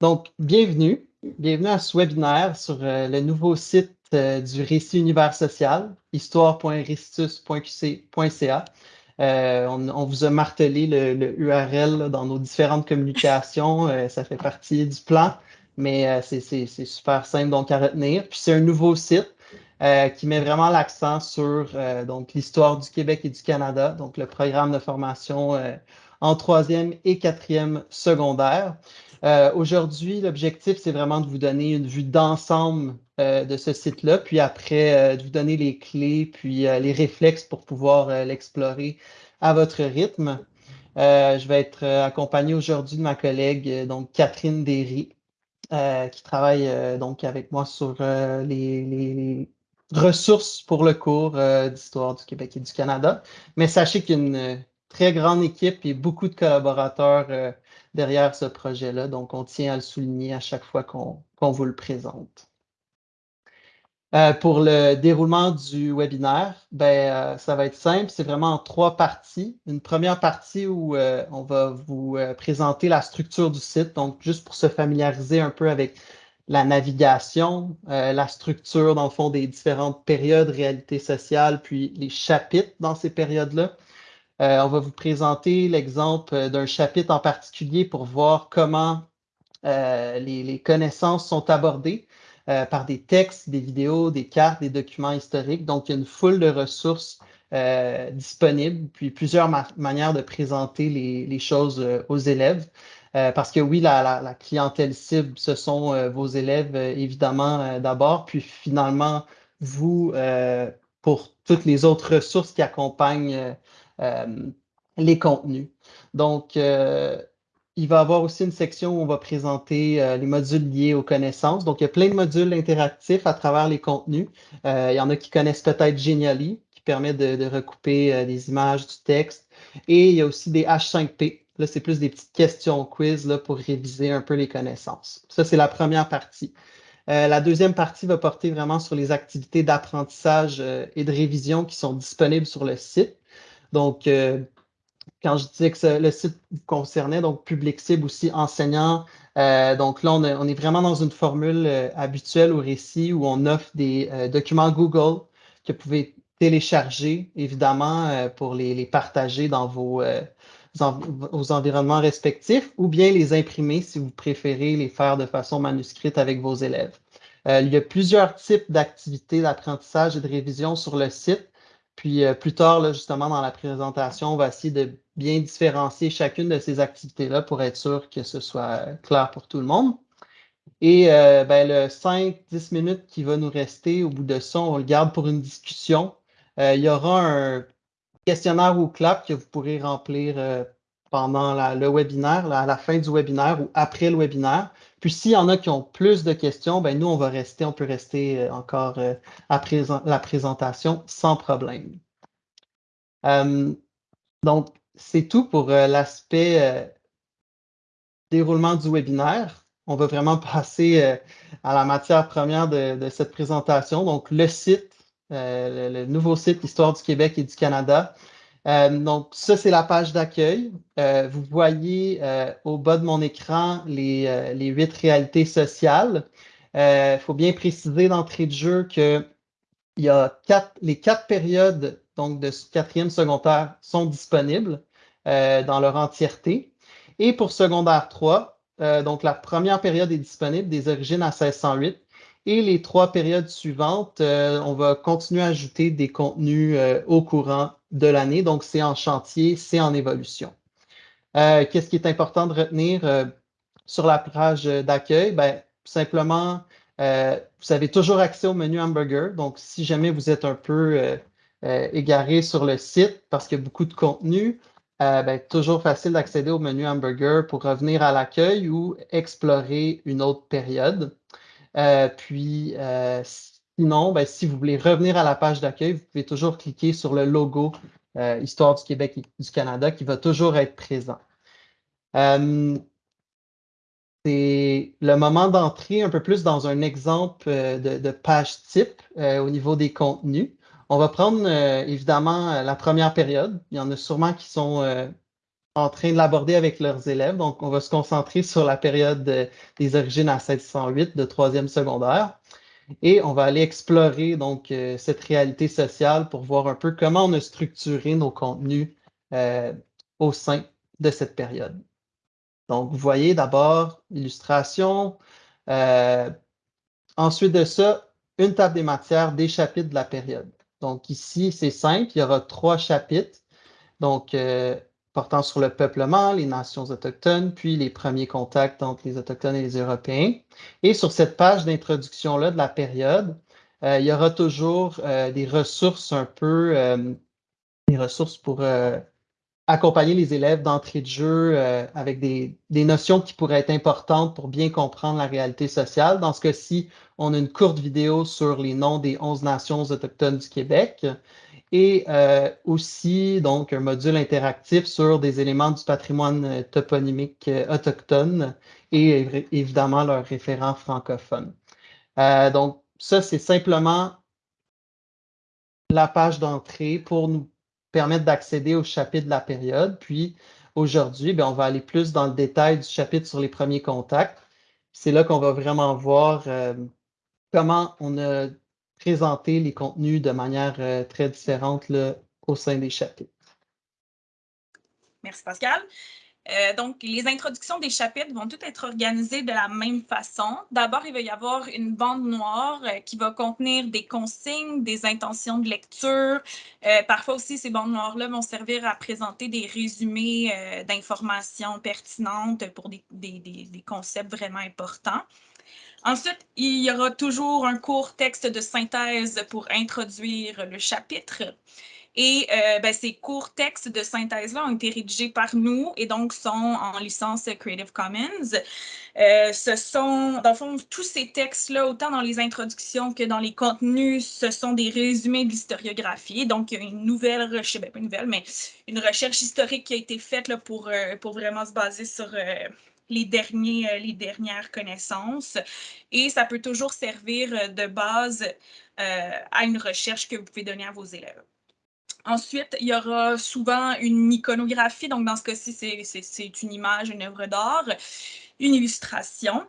Donc, bienvenue. Bienvenue à ce webinaire sur euh, le nouveau site euh, du Récit Univers Social, histoire.restitus.qc.ca. Euh, on, vous a martelé le, URL dans nos différentes communications. ça fait partie du plan, mais c'est super simple donc à retenir. Puis c'est un nouveau site qui met vraiment l'accent sur donc l'histoire du Québec et du Canada, donc le programme de formation en troisième et quatrième secondaire. Euh, aujourd'hui, l'objectif, c'est vraiment de vous donner une vue d'ensemble euh, de ce site-là, puis après, euh, de vous donner les clés, puis les réflexes pour pouvoir l'explorer à votre rythme. je vais être accompagné aujourd'hui de ma collègue, donc Catherine Derry, qui travaille donc avec moi sur les, ressources pour le cours d'histoire du Québec et du Canada. Mais sachez qu'il y a une très grande équipe et beaucoup de collaborateurs derrière ce projet-là. Donc, on tient à le souligner à chaque fois qu'on vous le présente. Euh, pour le déroulement du webinaire, ben, euh, ça va être simple. C'est vraiment en trois parties. Une première partie où euh, on va vous présenter la structure du site, donc juste pour se familiariser un peu avec la navigation, la structure, dans le fond, des différentes périodes, réalité sociale, puis les chapitres dans ces périodes-là. Euh, on va vous présenter l'exemple d'un chapitre en particulier pour voir comment euh, les, connaissances sont abordées euh, par des textes, des vidéos, des cartes, des documents historiques. Donc, il y a une foule de ressources disponibles, puis plusieurs manières de présenter les, choses aux élèves. parce que oui, la, clientèle cible, ce sont vos élèves, évidemment, d'abord, puis finalement, vous, pour toutes les autres ressources qui accompagnent euh, les contenus. Donc, euh, il va y avoir aussi une section où on va présenter euh, les modules liés aux connaissances. Donc, il y a plein de modules interactifs à travers les contenus. il y en a qui connaissent peut-être Genially, qui permet de, recouper des images, du texte. Et il y a aussi des H5P. Là, c'est plus des petites questions quiz pour réviser un peu les connaissances. Ça, c'est la première partie. la deuxième partie va porter vraiment sur les activités d'apprentissage et de révision qui sont disponibles sur le site. Donc, euh, quand je disais que le site concernait, donc public cible aussi enseignant, euh, donc là, on, est vraiment dans une formule euh, habituelle au récit où on offre des documents Google que vous pouvez télécharger, évidemment, pour les, partager dans vos, environnements respectifs ou bien les imprimer si vous préférez les faire de façon manuscrite avec vos élèves. il y a plusieurs types d'activités d'apprentissage et de révision sur le site. Puis euh, plus tard, justement, dans la présentation, on va essayer de bien différencier chacune de ces activités-là pour être sûr que ce soit euh, clair pour tout le monde. Et euh, ben, le 5-10 minutes qui va nous rester au bout de ça, on le garde pour une discussion. il y aura un questionnaire ou clap que vous pourrez remplir pendant le webinaire, à la fin du webinaire ou après le webinaire. Puis s'il y en a qui ont plus de questions, ben nous, on va rester, on peut rester euh, encore euh, après la présentation sans problème. Euh, donc, c'est tout pour l'aspect déroulement du webinaire. On va vraiment passer à la matière première de, cette présentation. Donc, le site, le, nouveau site Histoire du Québec et du Canada. Euh, donc, ça, c'est la page d'accueil. Euh, vous voyez euh, au bas de mon écran les, huit réalités sociales. Il faut bien préciser d'entrée de jeu que y a les quatre périodes donc, de quatrième secondaire sont disponibles dans leur entièreté. Et pour secondaire 3, donc la première période est disponible des origines à 1608. Et les trois périodes suivantes, on va continuer à ajouter des contenus au courant de l'année. Donc, c'est en chantier, c'est en évolution. Euh, qu'est-ce qui est important de retenir euh, sur la page d'accueil? Ben, simplement, euh, vous avez toujours accès au menu hamburger. Donc, si jamais vous êtes un peu égaré sur le site parce qu'il y a beaucoup de contenu, ben, toujours facile d'accéder au menu hamburger pour revenir à l'accueil ou explorer une autre période. puis, Sinon, ben, si vous voulez revenir à la page d'accueil, vous pouvez toujours cliquer sur le logo euh, Histoire du Québec et du Canada qui va toujours être présent. Euh, c'est le moment d'entrer un peu plus dans un exemple euh, de, page type au niveau des contenus. On va prendre évidemment la première période. Il y en a sûrement qui sont en train de l'aborder avec leurs élèves. Donc, on va se concentrer sur la période des origines à 1608 de troisième secondaire. Et on va aller explorer donc euh, cette réalité sociale pour voir un peu comment on a structuré nos contenus euh, au sein de cette période. Donc, vous voyez d'abord l'illustration. Euh, ensuite de ça, une table des matières des chapitres de la période. Donc ici, c'est simple, il y aura trois chapitres. Donc, portant sur le peuplement, les nations autochtones, puis les premiers contacts entre les Autochtones et les Européens. Et sur cette page d'introduction-là de la période, euh, il y aura toujours euh, des ressources un peu, euh, des ressources pour accompagner les élèves d'entrée de jeu avec des, notions qui pourraient être importantes pour bien comprendre la réalité sociale. Dans ce cas-ci, on a une courte vidéo sur les noms des 11 nations autochtones du Québec et euh, aussi donc un module interactif sur des éléments du patrimoine euh, toponymique euh, autochtone et évidemment leurs référents francophones. donc, ça, c'est simplement la page d'entrée pour nous permettre d'accéder au chapitre de la période. Puis aujourd'hui, ben, on va aller plus dans le détail du chapitre sur les premiers contacts. C'est là qu'on va vraiment voir comment on a présenter les contenus de manière euh, très différente au sein des chapitres. Merci Pascal. Euh, donc, les introductions des chapitres vont toutes être organisées de la même façon. D'abord, il va y avoir une bande noire euh, qui va contenir des consignes, des intentions de lecture. parfois aussi, ces bandes noires-là vont servir à présenter des résumés d'informations pertinentes pour des, concepts vraiment importants. Ensuite, il y aura toujours un court texte de synthèse pour introduire le chapitre. Et euh, ben, ces courts textes de synthèse-là ont été rédigés par nous et donc sont en licence Creative Commons. Euh, ce sont, dans le fond, tous ces textes-là, autant dans les introductions que dans les contenus, ce sont des résumés de l'historiographie. Donc, il y a une nouvelle recherche, ben, pas une nouvelle, mais une recherche historique qui a été faite pour, euh, pour vraiment se baser sur les, derniers, les dernières connaissances. Et ça peut toujours servir de base à une recherche que vous pouvez donner à vos élèves. Ensuite, il y aura souvent une iconographie. Donc, dans ce cas-ci, c'est une image, une œuvre d'art, une illustration.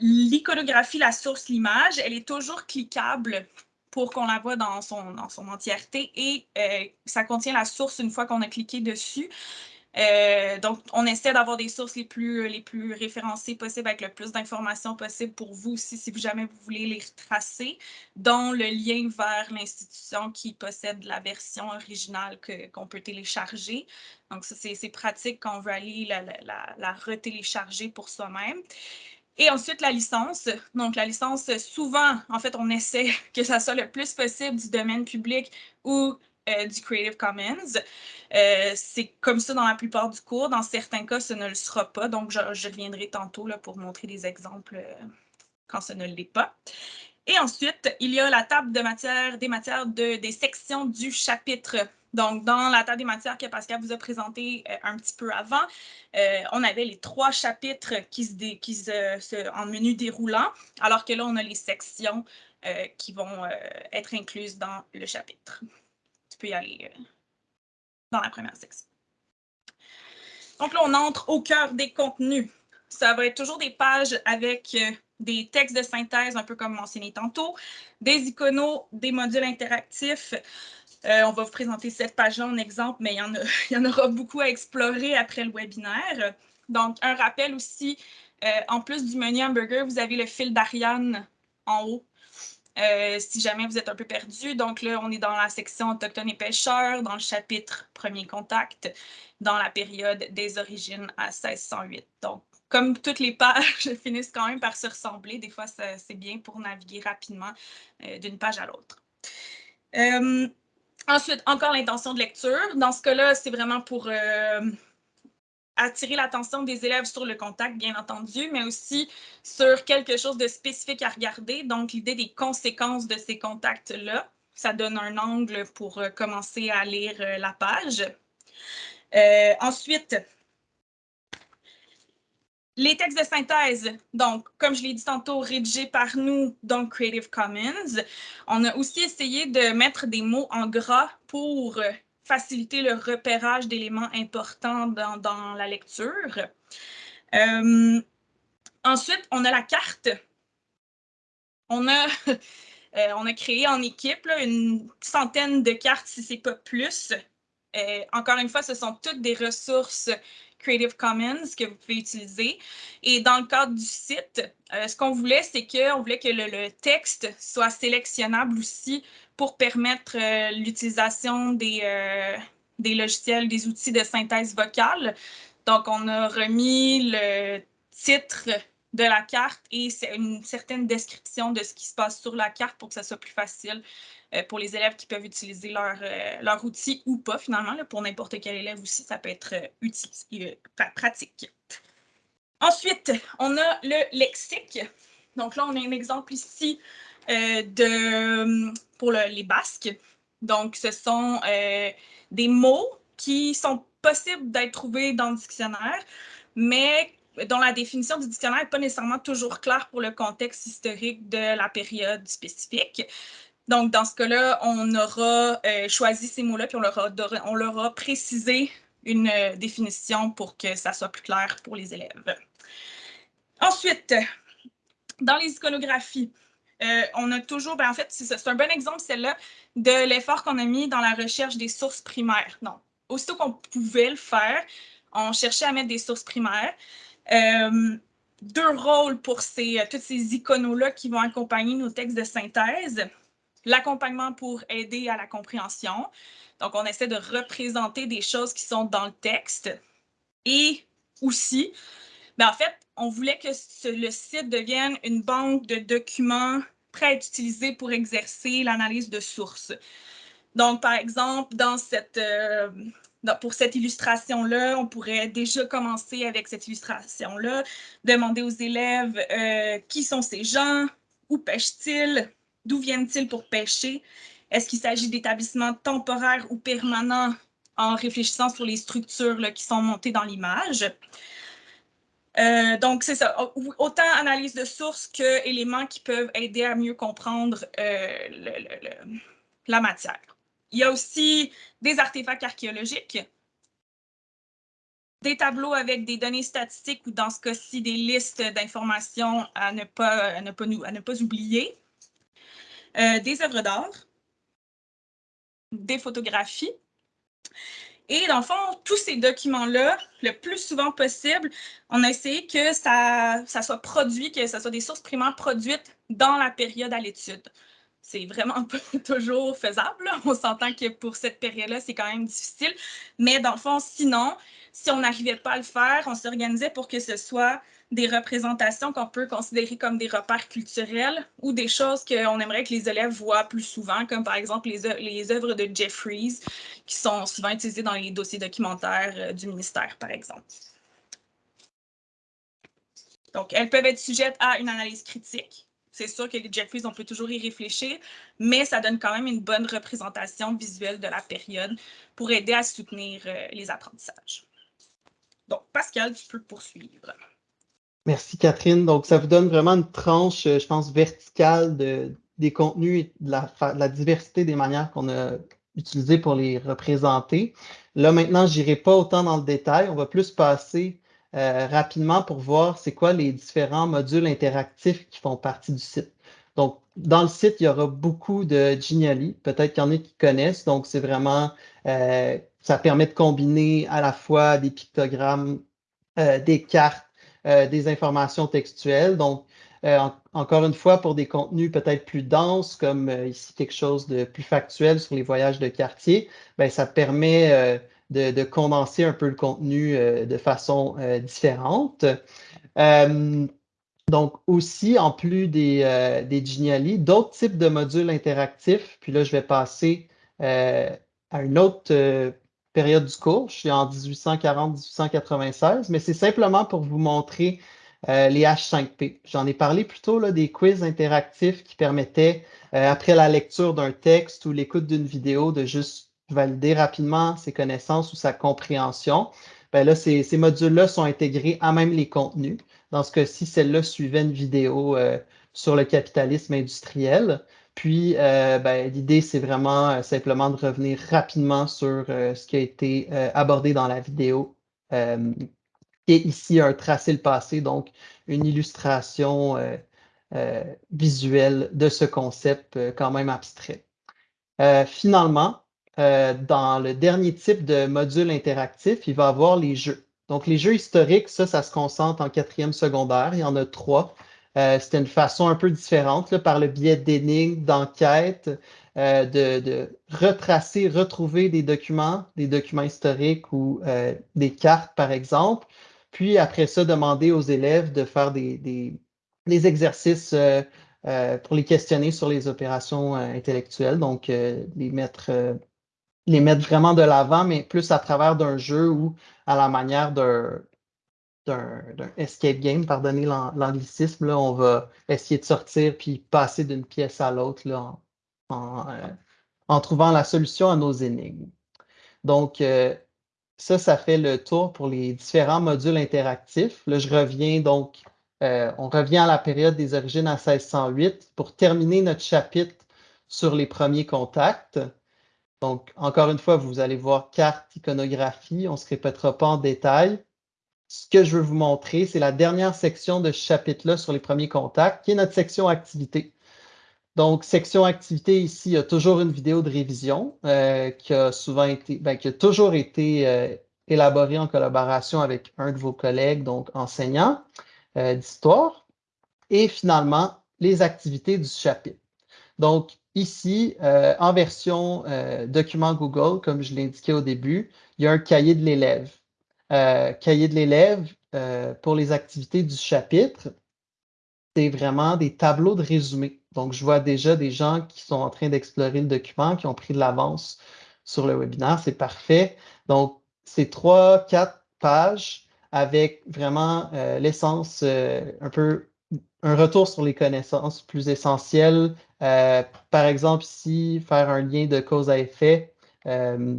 L'iconographie, la source, l'image, elle est toujours cliquable pour qu'on la voit dans son, dans son entièreté et ça contient la source une fois qu'on a cliqué dessus. Euh, donc, on essaie d'avoir des sources les plus, référencées possibles avec le plus d'informations possible pour vous aussi, si jamais vous voulez les retracer, dont le lien vers l'institution qui possède la version originale qu'on peut télécharger. Donc, ça, c'est pratique quand on veut aller la, la, la retélécharger pour soi-même. Et ensuite, la licence. Donc, la licence, souvent, en fait, on essaie que ça soit le plus possible du domaine public ou euh, du Creative Commons. Euh, c'est comme ça dans la plupart du cours. Dans certains cas, ce ne le sera pas. Donc, je, reviendrai tantôt là, pour montrer des exemples euh, quand ce ne l'est pas. Et ensuite, il y a la table des matières de, des sections du chapitre. Donc, dans la table des matières que Pascal vous a présenté un petit peu avant, on avait les trois chapitres qui en menu déroulant, alors que là, on a les sections qui vont être incluses dans le chapitre peux y aller euh, dans la première section. Donc là, on entre au cœur des contenus. Ça va être toujours des pages avec euh, des textes de synthèse, un peu comme mentionné tantôt, des iconos, des modules interactifs. Euh, on va vous présenter cette page-là en exemple, mais il y, en il y, en aura beaucoup à explorer après le webinaire. Donc, un rappel aussi, en plus du menu hamburger, vous avez le fil d'Ariane en haut euh, si jamais vous êtes un peu perdu. Donc là, on est dans la section Autochtones et pêcheurs, dans le chapitre Premier contact, dans la période des origines à 1608. Donc, comme toutes les pages finissent quand même par se ressembler, des fois, c'est bien pour naviguer rapidement euh, d'une page à l'autre. Euh, ensuite, encore l'intention de lecture. Dans ce cas-là, c'est vraiment pour attirer l'attention des élèves sur le contact, bien entendu, mais aussi sur quelque chose de spécifique à regarder. Donc, l'idée des conséquences de ces contacts-là, ça donne un angle pour euh, commencer à lire euh, la page. Euh, ensuite, les textes de synthèse, donc, comme je l'ai dit tantôt, rédigés par nous dans Creative Commons. On a aussi essayé de mettre des mots en gras pour faciliter le repérage d'éléments importants dans, la lecture. Euh, ensuite, on a la carte. On a, euh, créé en équipe une centaine de cartes, si ce n'est pas plus. Euh, encore une fois, ce sont toutes des ressources Creative Commons que vous pouvez utiliser. Et dans le cadre du site, ce qu'on voulait, c'est qu'on voulait que le, texte soit sélectionnable aussi pour permettre l'utilisation des, des logiciels, des outils de synthèse vocale. Donc, on a remis le titre de la carte et une certaine description de ce qui se passe sur la carte pour que ça soit plus facile euh, pour les élèves qui peuvent utiliser leur, euh, leur outil ou pas, finalement. pour n'importe quel élève aussi, ça peut être euh, utile, pratique. Ensuite, on a le lexique. Donc là, on a un exemple ici de, pour les basques. Donc, ce sont des mots qui sont possibles d'être trouvés dans le dictionnaire, mais dont la définition du dictionnaire n'est pas nécessairement toujours claire pour le contexte historique de la période spécifique. Donc, dans ce cas-là, on aura euh, choisi ces mots-là, puis on leur, a, précisé une euh, définition pour que ça soit plus clair pour les élèves. Ensuite, dans les iconographies, euh, on a toujours, ben, en fait, c'est un bon exemple, celle-là, de l'effort qu'on a mis dans la recherche des sources primaires. Non, aussitôt qu'on pouvait le faire, on cherchait à mettre des sources primaires. Euh, deux rôles pour ces, euh, tous ces iconos-là qui vont accompagner nos textes de synthèse. L'accompagnement pour aider à la compréhension. Donc, on essaie de représenter des choses qui sont dans le texte. Et aussi, ben, en fait, on voulait que le site devienne une banque de documents prêts à être utilisés pour exercer l'analyse de sources. Donc, par exemple, dans cette, euh, pour cette illustration-là, on pourrait déjà commencer avec cette illustration-là, demander aux élèves euh, qui sont ces gens, où pêchent-ils, d'où viennent-ils pour pêcher, est-ce qu'il s'agit d'établissements temporaires ou permanents en réfléchissant sur les structures qui sont montées dans l'image? Euh, donc, c'est ça. Autant analyse de sources que éléments qui peuvent aider à mieux comprendre la matière. Il y a aussi des artefacts archéologiques, des tableaux avec des données statistiques ou dans ce cas-ci, des listes d'informations à, ne pas, pas, à ne pas oublier, euh, des œuvres d'art, des photographies. Et dans le fond, tous ces documents-là, le plus souvent possible, on a essayé que ça, ça soit produit, que ce soit des sources primaires produites dans la période à l'étude c'est vraiment pas toujours faisable. On s'entend que pour cette période-là, c'est quand même difficile. Mais dans le fond, sinon, si on n'arrivait pas à le faire, on s'organisait pour que ce soit des représentations qu'on peut considérer comme des repères culturels ou des choses qu'on aimerait que les élèves voient plus souvent, comme par exemple les, les œuvres de Jeffries, qui sont souvent utilisées dans les dossiers documentaires euh, du ministère, par exemple. Donc, elles peuvent être sujettes à une analyse critique, c'est sûr que les Jeffries, on peut toujours y réfléchir, mais ça donne quand même une bonne représentation visuelle de la période pour aider à soutenir euh, les apprentissages. Donc, Pascal, tu peux poursuivre. Merci, Catherine. Donc, ça vous donne vraiment une tranche, euh, je pense, verticale de, des contenus et de la, diversité des manières qu'on a utilisées pour les représenter. Là, maintenant, je n'irai pas autant dans le détail. On va plus passer euh, rapidement pour voir c'est quoi les différents modules interactifs qui font partie du site. Donc, dans le site, il y aura beaucoup de Geniali. Peut-être qu'il y en a qui connaissent. Donc, c'est vraiment, euh, ça permet de combiner à la fois des pictogrammes, euh, des cartes, des informations textuelles. Donc, encore une fois, pour des contenus peut-être plus denses, comme ici quelque chose de plus factuel sur les voyages de quartier, ben, ça permet de, condenser un peu le contenu euh, de façon euh, différente. Euh, donc aussi, en plus des, des Geniali, d'autres types de modules interactifs. Puis là, je vais passer à une autre période du cours. Je suis en 1840-1896, mais c'est simplement pour vous montrer les H5P. J'en ai parlé plutôt là, des quiz interactifs qui permettaient, après la lecture d'un texte ou l'écoute d'une vidéo, de juste valider rapidement ses connaissances ou sa compréhension, ben là, ces, modules-là sont intégrés à même les contenus. Dans ce cas-ci, celle-là suivait une vidéo euh, sur le capitalisme industriel. Puis, ben, l'idée, c'est vraiment simplement de revenir rapidement sur ce qui a été abordé dans la vidéo, est ici un tracé le passé, donc une illustration visuelle de ce concept quand même abstrait. finalement, dans le dernier type de module interactif, il va avoir les jeux. Donc, les jeux historiques, ça, ça se concentre en quatrième secondaire. Il y en a trois. Euh, C'était une façon un peu différente, par le biais d'énigmes, d'enquêtes, euh, de, retracer, retrouver des documents, des documents historiques ou euh, des cartes, par exemple. Puis, après ça, demander aux élèves de faire des exercices pour les questionner sur les opérations intellectuelles. Donc, les mettre les mettre vraiment de l'avant, mais plus à travers d'un jeu ou à la manière d'un escape game, pardonnez l'anglicisme, on va essayer de sortir puis passer d'une pièce à l'autre en, euh, en, trouvant la solution à nos énigmes. Donc, euh, ça, ça fait le tour pour les différents modules interactifs. Là, je reviens donc, euh, on revient à la période des origines à 1608 pour terminer notre chapitre sur les premiers contacts. Donc, encore une fois, vous allez voir carte, iconographie. On ne se répétera pas en détail. Ce que je veux vous montrer, c'est la dernière section de ce chapitre-là sur les premiers contacts, qui est notre section activité. Donc, section activité, ici, il y a toujours une vidéo de révision euh, qui a souvent été, ben, qui a toujours été euh, élaborée en collaboration avec un de vos collègues, donc enseignant euh, d'histoire. Et finalement, les activités du chapitre. Donc, Ici, euh, en version euh, document Google, comme je l'ai indiqué au début, il y a un cahier de l'élève. Euh, cahier de l'élève pour les activités du chapitre, c'est vraiment des tableaux de résumé. Donc, je vois déjà des gens qui sont en train d'explorer le document, qui ont pris de l'avance sur le webinaire. C'est parfait. Donc, c'est trois, quatre pages avec vraiment l'essence un peu un retour sur les connaissances plus essentielles. Euh, par exemple, ici, faire un lien de cause à effet euh,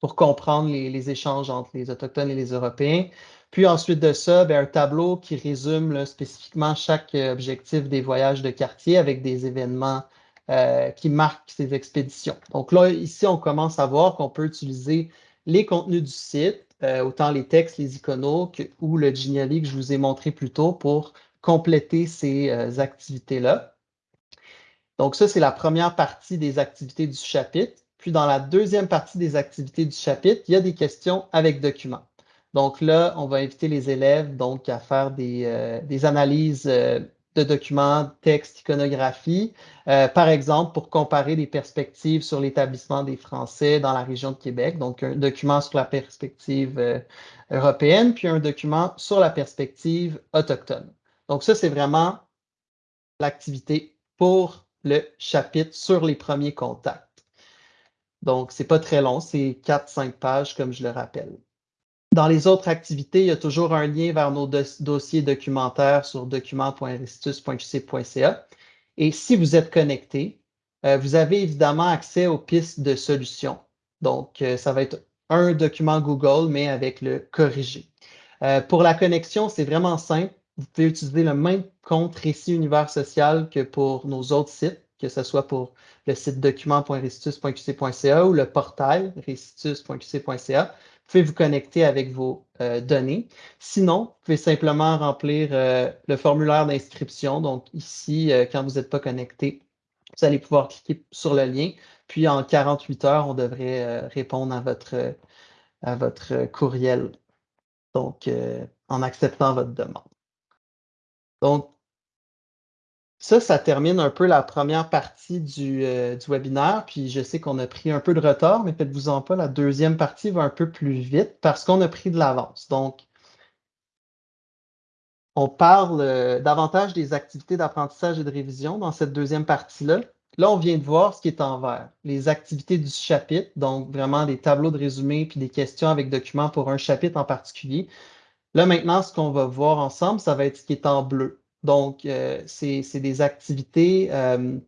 pour comprendre les, échanges entre les Autochtones et les Européens. Puis ensuite de ça, ben, un tableau qui résume spécifiquement chaque objectif des voyages de quartier avec des événements euh, qui marquent ces expéditions. Donc là, ici, on commence à voir qu'on peut utiliser les contenus du site, autant les textes, les iconos ou le Geniali que je vous ai montré plus tôt pour compléter ces euh, activités-là. Donc ça, c'est la première partie des activités du chapitre. Puis dans la deuxième partie des activités du chapitre, il y a des questions avec documents. Donc là, on va inviter les élèves donc, à faire des, euh, analyses euh, de documents, textes, iconographie, par exemple, pour comparer les perspectives sur l'établissement des Français dans la région de Québec. Donc, un document sur la perspective européenne, puis un document sur la perspective autochtone. Donc ça, c'est vraiment l'activité pour le chapitre sur les premiers contacts. Donc, ce n'est pas très long, c'est 4-5 pages, comme je le rappelle. Dans les autres activités, il y a toujours un lien vers nos dossiers documentaires sur document.restitus.qc.ca. Et si vous êtes connecté, euh, vous avez évidemment accès aux pistes de solutions. Donc, euh, ça va être un document Google, mais avec le corrigé. Euh, pour la connexion, c'est vraiment simple vous pouvez utiliser le même compte Récit Univers Social que pour nos autres sites, que ce soit pour le site document.restitus.qc.ca ou le portail restitus.qc.ca. Vous pouvez vous connecter avec vos euh, données. Sinon, vous pouvez simplement remplir euh, le formulaire d'inscription. Donc ici, euh, quand vous n'êtes pas connecté, vous allez pouvoir cliquer sur le lien. Puis en 48 heures, on devrait répondre à votre, à votre courriel. Donc, en acceptant votre demande. Donc, ça, ça termine un peu la première partie euh, du, webinaire. Puis je sais qu'on a pris un peu de retard, mais faites-vous-en pas, la deuxième partie va un peu plus vite parce qu'on a pris de l'avance. Donc, on parle euh, davantage des activités d'apprentissage et de révision dans cette deuxième partie-là. Là, on vient de voir ce qui est en vert, les activités du chapitre, donc vraiment des tableaux de résumé puis des questions avec documents pour un chapitre en particulier. Là, maintenant, ce qu'on va voir ensemble, ça va être ce qui est en bleu. Donc, euh, c'est des activités euh,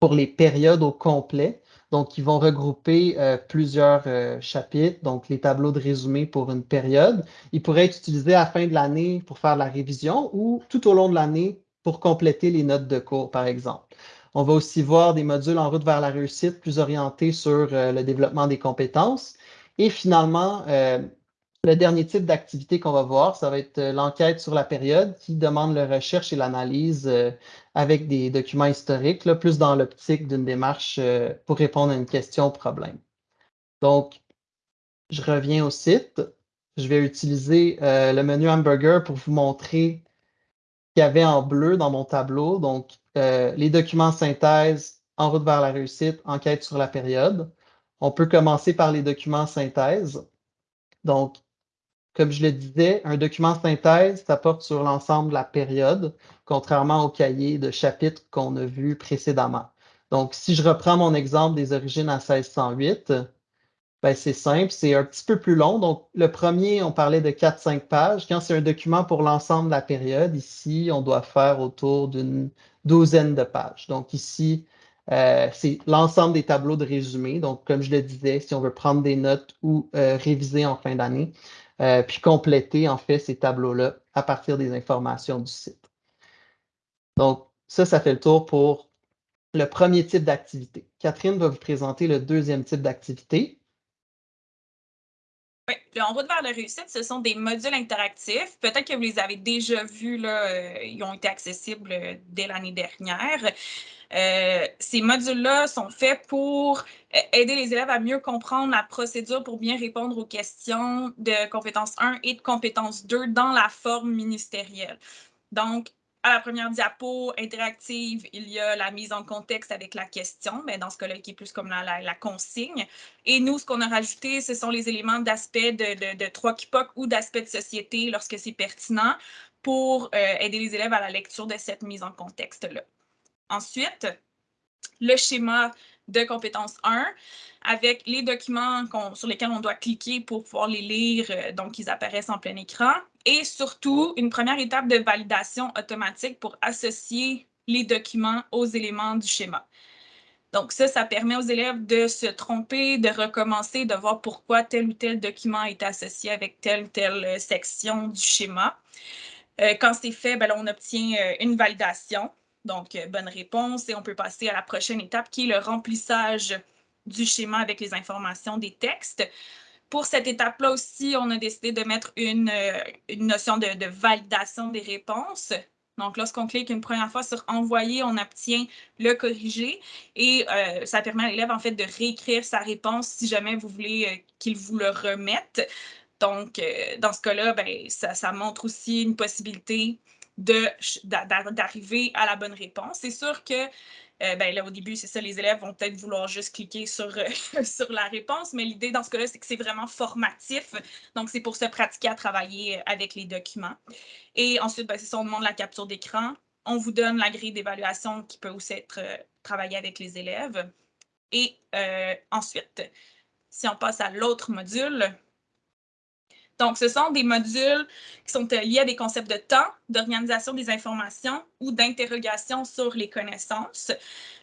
pour les périodes au complet. Donc, ils vont regrouper euh, plusieurs chapitres, donc les tableaux de résumé pour une période. Ils pourraient être utilisés à la fin de l'année pour faire la révision ou tout au long de l'année pour compléter les notes de cours, par exemple. On va aussi voir des modules en route vers la réussite plus orientés sur le développement des compétences. Et finalement, le dernier type d'activité qu'on va voir, ça va être l'enquête sur la période qui demande la recherche et l'analyse avec des documents historiques, plus dans l'optique d'une démarche pour répondre à une question ou problème. Donc, je reviens au site. Je vais utiliser euh, le menu hamburger pour vous montrer qu'il y avait en bleu dans mon tableau. Donc, euh, les documents synthèse, en route vers la réussite, enquête sur la période. On peut commencer par les documents synthèse. Donc, comme je le disais, un document synthèse, ça porte sur l'ensemble de la période, contrairement au cahier de chapitre qu'on a vu précédemment. Donc, si je reprends mon exemple des origines à 1608, ben, c'est simple, c'est un petit peu plus long. Donc, le premier, on parlait de 4-5 pages. Quand c'est un document pour l'ensemble de la période, ici, on doit faire autour d'une douzaine de pages. Donc, ici, euh, c'est l'ensemble des tableaux de résumé. Donc, comme je le disais, si on veut prendre des notes ou euh, réviser en fin d'année, euh, puis compléter, en fait, ces tableaux-là à partir des informations du site. Donc, ça, ça fait le tour pour le premier type d'activité. Catherine va vous présenter le deuxième type d'activité. En route vers la réussite, ce sont des modules interactifs. Peut-être que vous les avez déjà vus, là, euh, ils ont été accessibles euh, dès l'année dernière. Euh, ces modules-là sont faits pour aider les élèves à mieux comprendre la procédure pour bien répondre aux questions de compétence 1 et de compétence 2 dans la forme ministérielle. Donc, à la première diapo interactive, il y a la mise en contexte avec la question, mais dans ce cas-là, qui est plus comme la, consigne. Et nous, ce qu'on a rajouté, ce sont les éléments d'aspect de, de, 3 KIPOC ou d'aspect de société lorsque c'est pertinent pour euh, aider les élèves à la lecture de cette mise en contexte-là. Ensuite, le schéma de compétence 1 avec les documents sur lesquels on doit cliquer pour pouvoir les lire, euh, donc ils apparaissent en plein écran. Et surtout, une première étape de validation automatique pour associer les documents aux éléments du schéma. Donc ça, ça permet aux élèves de se tromper, de recommencer, de voir pourquoi tel ou tel document est associé avec telle ou telle euh, section du schéma. Euh, quand c'est fait, ben on obtient une validation. Donc, euh, bonne réponse et on peut passer à la prochaine étape qui est le remplissage du schéma avec les informations des textes. Pour cette étape-là aussi, on a décidé de mettre une, euh, notion de, validation des réponses. Donc, lorsqu'on clique une première fois sur Envoyer, on obtient le corrigé et euh, ça permet à l'élève en fait de réécrire sa réponse si jamais vous voulez qu'il vous le remette. Donc, dans ce cas-là, ben, ça, montre aussi une possibilité d'arriver à la bonne réponse. C'est sûr que euh, ben là, au début, c'est ça, les élèves vont peut-être vouloir juste cliquer sur, euh, sur la réponse, mais l'idée dans ce cas-là, c'est que c'est vraiment formatif. Donc, c'est pour se pratiquer à travailler avec les documents. Et ensuite, ben, c'est ça, on demande la capture d'écran. On vous donne la grille d'évaluation qui peut aussi être euh, travaillée avec les élèves. Et ensuite, si on passe à l'autre module, donc, ce sont des modules qui sont euh, liés à des concepts de temps, d'organisation des informations ou d'interrogation sur les connaissances.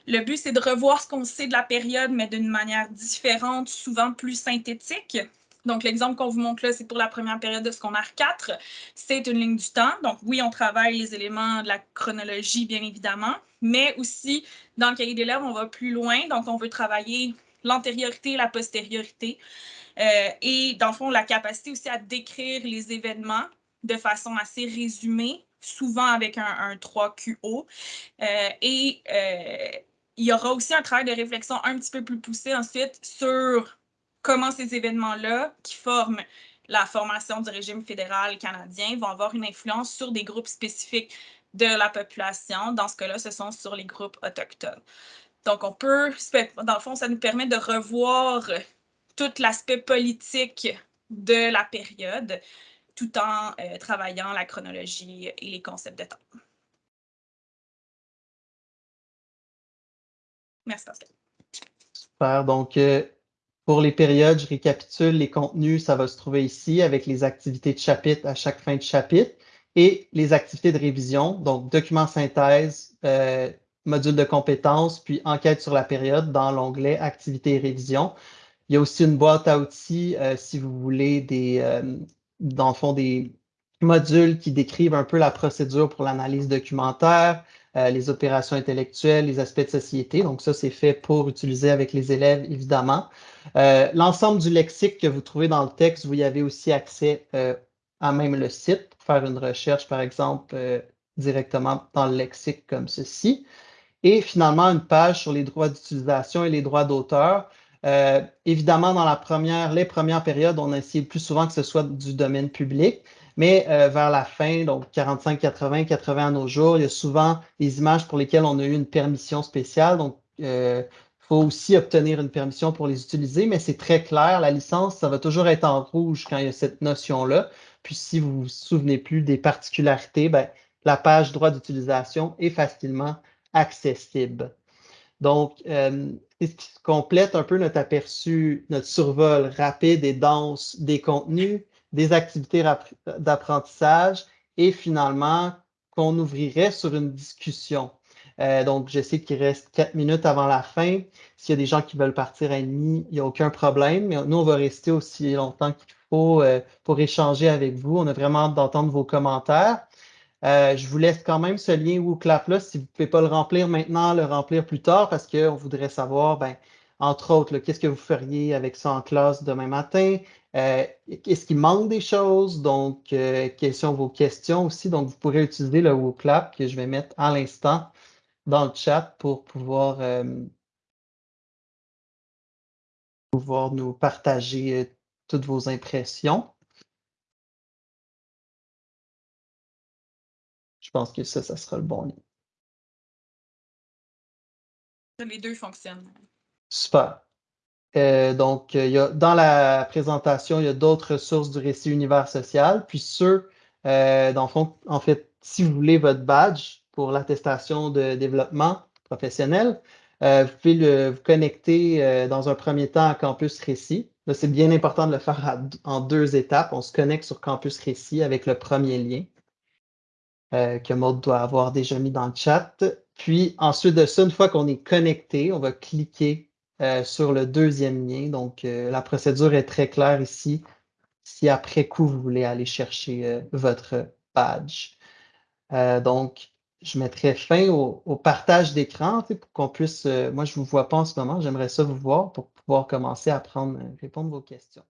Le but, c'est de revoir ce qu'on sait de la période, mais d'une manière différente, souvent plus synthétique. Donc, l'exemple qu'on vous montre là, c'est pour la première période de secondaire 4. C'est une ligne du temps. Donc, oui, on travaille les éléments de la chronologie, bien évidemment, mais aussi, dans le cahier d'élèves, on va plus loin. Donc, on veut travailler l'antériorité et la postériorité. Euh, et dans le fond, la capacité aussi à décrire les événements de façon assez résumée, souvent avec un, 3QO. Euh, et euh, il y aura aussi un travail de réflexion un petit peu plus poussé ensuite sur comment ces événements-là, qui forment la formation du régime fédéral canadien, vont avoir une influence sur des groupes spécifiques de la population. Dans ce cas-là, ce sont sur les groupes autochtones. Donc, on peut, dans le fond, ça nous permet de revoir tout l'aspect politique de la période, tout en euh, travaillant la chronologie et les concepts de temps. Merci Pascal. Super. Donc, euh, pour les périodes, je récapitule les contenus, ça va se trouver ici avec les activités de chapitre à chaque fin de chapitre et les activités de révision, donc document synthèse, euh, module de compétences, puis enquête sur la période dans l'onglet activités et révision. Il y a aussi une boîte à outils euh, si vous voulez des, euh, dans le fond, des modules qui décrivent un peu la procédure pour l'analyse documentaire, les opérations intellectuelles, les aspects de société. Donc ça, c'est fait pour utiliser avec les élèves, évidemment. L'ensemble du lexique que vous trouvez dans le texte, vous y avez aussi accès à même le site pour faire une recherche, par exemple, directement dans le lexique comme ceci. Et finalement, une page sur les droits d'utilisation et les droits d'auteur. Euh, évidemment, dans la première, les premières périodes, on a essayé plus souvent que ce soit du domaine public, mais euh, vers la fin, donc 45, 80, 80 à nos jours, il y a souvent des images pour lesquelles on a eu une permission spéciale. Donc, il euh, faut aussi obtenir une permission pour les utiliser, mais c'est très clair, la licence, ça va toujours être en rouge quand il y a cette notion-là. Puis si vous vous souvenez plus des particularités, ben, la page droit d'utilisation est facilement accessible. Donc, euh, ce qui complète un peu notre aperçu, notre survol rapide et dense des contenus, des activités d'apprentissage et finalement qu'on ouvrirait sur une discussion. Euh, donc, je sais qu'il reste quatre minutes avant la fin. S'il y a des gens qui veulent partir à demi, il n'y a aucun problème. Mais nous, on va rester aussi longtemps qu'il faut euh, pour échanger avec vous. On a vraiment hâte d'entendre vos commentaires. Euh, je vous laisse quand même ce lien WooClap-là. Si vous ne pouvez pas le remplir maintenant, le remplir plus tard parce qu'on voudrait savoir, ben, entre autres, qu'est-ce que vous feriez avec ça en classe demain matin? Euh, est-ce qu'il manque des choses? Donc, euh, quelles sont vos questions aussi? Donc, vous pourrez utiliser le WooClap que je vais mettre à l'instant dans le chat pour pouvoir, pouvoir nous partager toutes vos impressions. Pense que ça, ça sera le bon lien. Les deux fonctionnent. Super. Euh, donc, il y a, dans la présentation, il y a d'autres ressources du récit univers social. Puis ceux, euh, dans le fond, en fait, si vous voulez votre badge pour l'attestation de développement professionnel, euh, vous pouvez le, vous connecter dans un premier temps à Campus Récit. Là, c'est bien important de le faire en deux étapes. On se connecte sur Campus Récit avec le premier lien. Euh, que Maud doit avoir déjà mis dans le chat. Puis ensuite de ça, une fois qu'on est connecté, on va cliquer euh, sur le deuxième lien. Donc, euh, la procédure est très claire ici. Si après coup, vous voulez aller chercher votre badge. donc, je mettrai fin au, partage d'écran pour qu'on puisse, moi je ne vous vois pas en ce moment, j'aimerais ça vous voir pour pouvoir commencer à répondre à vos questions.